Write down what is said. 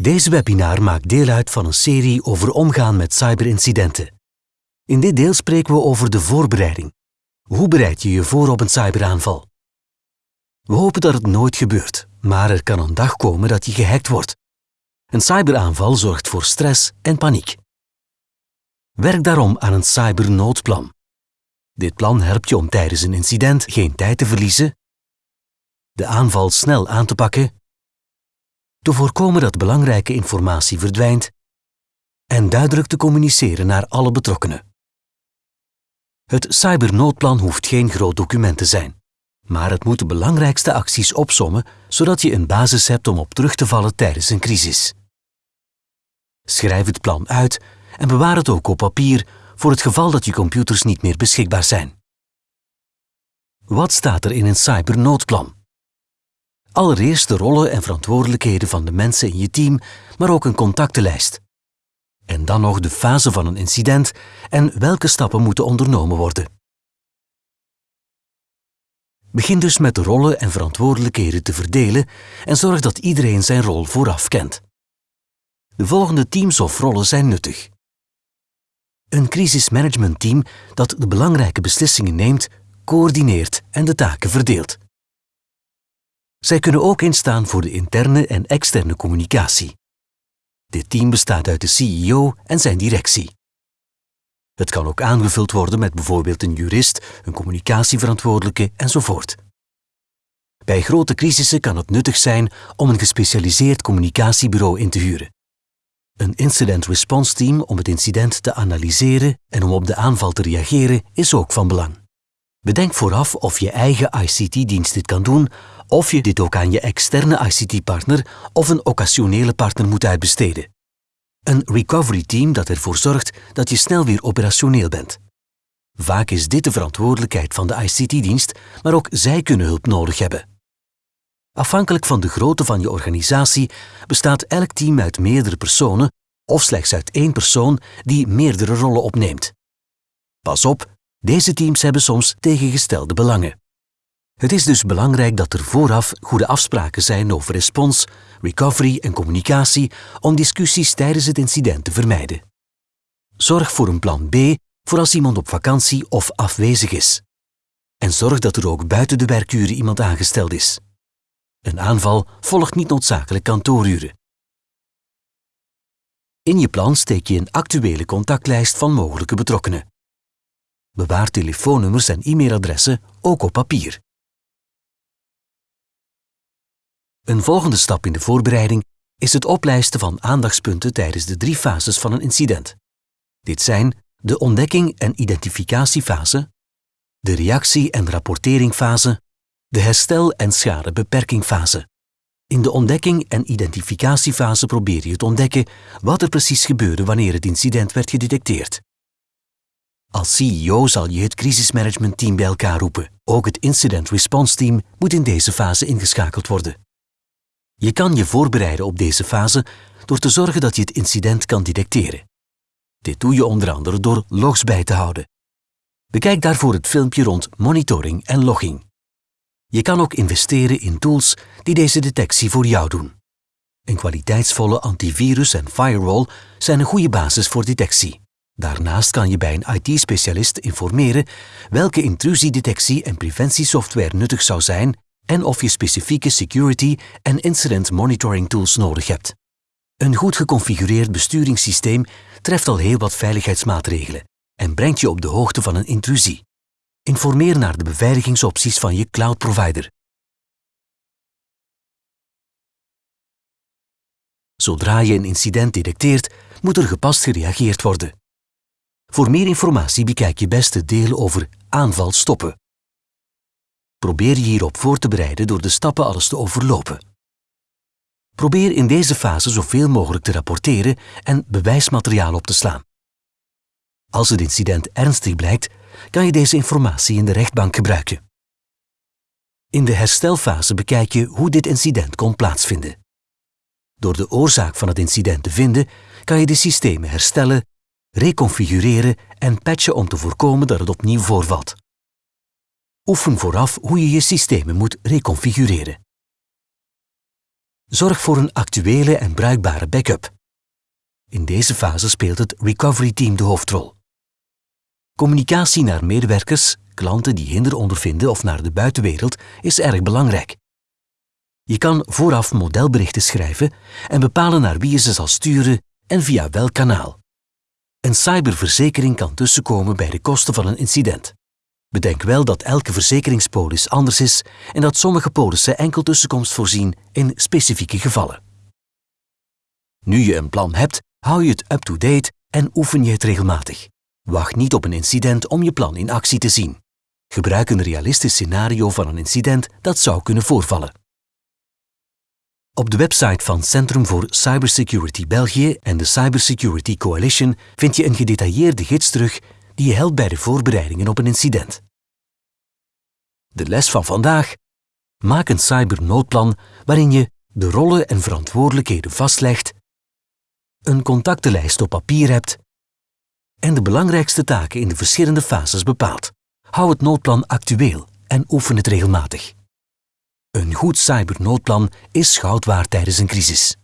Deze webinar maakt deel uit van een serie over omgaan met cyberincidenten. In dit deel spreken we over de voorbereiding. Hoe bereid je je voor op een cyberaanval? We hopen dat het nooit gebeurt, maar er kan een dag komen dat je gehackt wordt. Een cyberaanval zorgt voor stress en paniek. Werk daarom aan een cybernoodplan. Dit plan helpt je om tijdens een incident geen tijd te verliezen, de aanval snel aan te pakken te voorkomen dat belangrijke informatie verdwijnt en duidelijk te communiceren naar alle betrokkenen. Het cybernoodplan hoeft geen groot document te zijn, maar het moet de belangrijkste acties opsommen zodat je een basis hebt om op terug te vallen tijdens een crisis. Schrijf het plan uit en bewaar het ook op papier voor het geval dat je computers niet meer beschikbaar zijn. Wat staat er in een cybernoodplan? Allereerst de rollen en verantwoordelijkheden van de mensen in je team, maar ook een contactenlijst. En dan nog de fase van een incident en welke stappen moeten ondernomen worden. Begin dus met de rollen en verantwoordelijkheden te verdelen en zorg dat iedereen zijn rol vooraf kent. De volgende teams of rollen zijn nuttig. Een crisismanagementteam dat de belangrijke beslissingen neemt, coördineert en de taken verdeelt. Zij kunnen ook instaan voor de interne en externe communicatie. Dit team bestaat uit de CEO en zijn directie. Het kan ook aangevuld worden met bijvoorbeeld een jurist, een communicatieverantwoordelijke enzovoort. Bij grote crisissen kan het nuttig zijn om een gespecialiseerd communicatiebureau in te huren. Een incident response team om het incident te analyseren en om op de aanval te reageren is ook van belang. Bedenk vooraf of je eigen ICT-dienst dit kan doen of je dit ook aan je externe ICT-partner of een occasionele partner moet uitbesteden. Een recovery team dat ervoor zorgt dat je snel weer operationeel bent. Vaak is dit de verantwoordelijkheid van de ICT-dienst, maar ook zij kunnen hulp nodig hebben. Afhankelijk van de grootte van je organisatie bestaat elk team uit meerdere personen of slechts uit één persoon die meerdere rollen opneemt. Pas op, deze teams hebben soms tegengestelde belangen. Het is dus belangrijk dat er vooraf goede afspraken zijn over respons, recovery en communicatie om discussies tijdens het incident te vermijden. Zorg voor een plan B voor als iemand op vakantie of afwezig is. En zorg dat er ook buiten de werkuren iemand aangesteld is. Een aanval volgt niet noodzakelijk kantooruren. In je plan steek je een actuele contactlijst van mogelijke betrokkenen. Bewaar telefoonnummers en e-mailadressen ook op papier. Een volgende stap in de voorbereiding is het oplijsten van aandachtspunten tijdens de drie fases van een incident. Dit zijn de ontdekking- en identificatiefase, de reactie- en rapporteringfase, de herstel- en schadebeperkingfase. In de ontdekking- en identificatiefase probeer je te ontdekken wat er precies gebeurde wanneer het incident werd gedetecteerd. Als CEO zal je het crisismanagementteam bij elkaar roepen. Ook het incident response team moet in deze fase ingeschakeld worden. Je kan je voorbereiden op deze fase door te zorgen dat je het incident kan detecteren. Dit doe je onder andere door logs bij te houden. Bekijk daarvoor het filmpje rond monitoring en logging. Je kan ook investeren in tools die deze detectie voor jou doen. Een kwaliteitsvolle antivirus en firewall zijn een goede basis voor detectie. Daarnaast kan je bij een IT-specialist informeren welke intrusiedetectie- en preventiesoftware nuttig zou zijn en of je specifieke security en incident monitoring tools nodig hebt. Een goed geconfigureerd besturingssysteem treft al heel wat veiligheidsmaatregelen en brengt je op de hoogte van een intrusie. Informeer naar de beveiligingsopties van je cloud provider. Zodra je een incident detecteert, moet er gepast gereageerd worden. Voor meer informatie bekijk je beste deel over aanval stoppen. Probeer je hierop voor te bereiden door de stappen alles te overlopen. Probeer in deze fase zoveel mogelijk te rapporteren en bewijsmateriaal op te slaan. Als het incident ernstig blijkt, kan je deze informatie in de rechtbank gebruiken. In de herstelfase bekijk je hoe dit incident kon plaatsvinden. Door de oorzaak van het incident te vinden, kan je de systemen herstellen, reconfigureren en patchen om te voorkomen dat het opnieuw voorvalt. Oefen vooraf hoe je je systemen moet reconfigureren. Zorg voor een actuele en bruikbare backup. In deze fase speelt het recovery team de hoofdrol. Communicatie naar medewerkers, klanten die hinder ondervinden of naar de buitenwereld is erg belangrijk. Je kan vooraf modelberichten schrijven en bepalen naar wie je ze zal sturen en via welk kanaal. Een cyberverzekering kan tussenkomen bij de kosten van een incident. Bedenk wel dat elke verzekeringspolis anders is en dat sommige polissen enkel tussenkomst voorzien in specifieke gevallen. Nu je een plan hebt, hou je het up-to-date en oefen je het regelmatig. Wacht niet op een incident om je plan in actie te zien. Gebruik een realistisch scenario van een incident dat zou kunnen voorvallen. Op de website van Centrum voor Cybersecurity België en de Cybersecurity Coalition vind je een gedetailleerde gids terug die je helpt bij de voorbereidingen op een incident. De les van vandaag. Maak een cybernoodplan waarin je de rollen en verantwoordelijkheden vastlegt, een contactenlijst op papier hebt en de belangrijkste taken in de verschillende fases bepaalt. Hou het noodplan actueel en oefen het regelmatig. Een goed cybernoodplan is goud waard tijdens een crisis.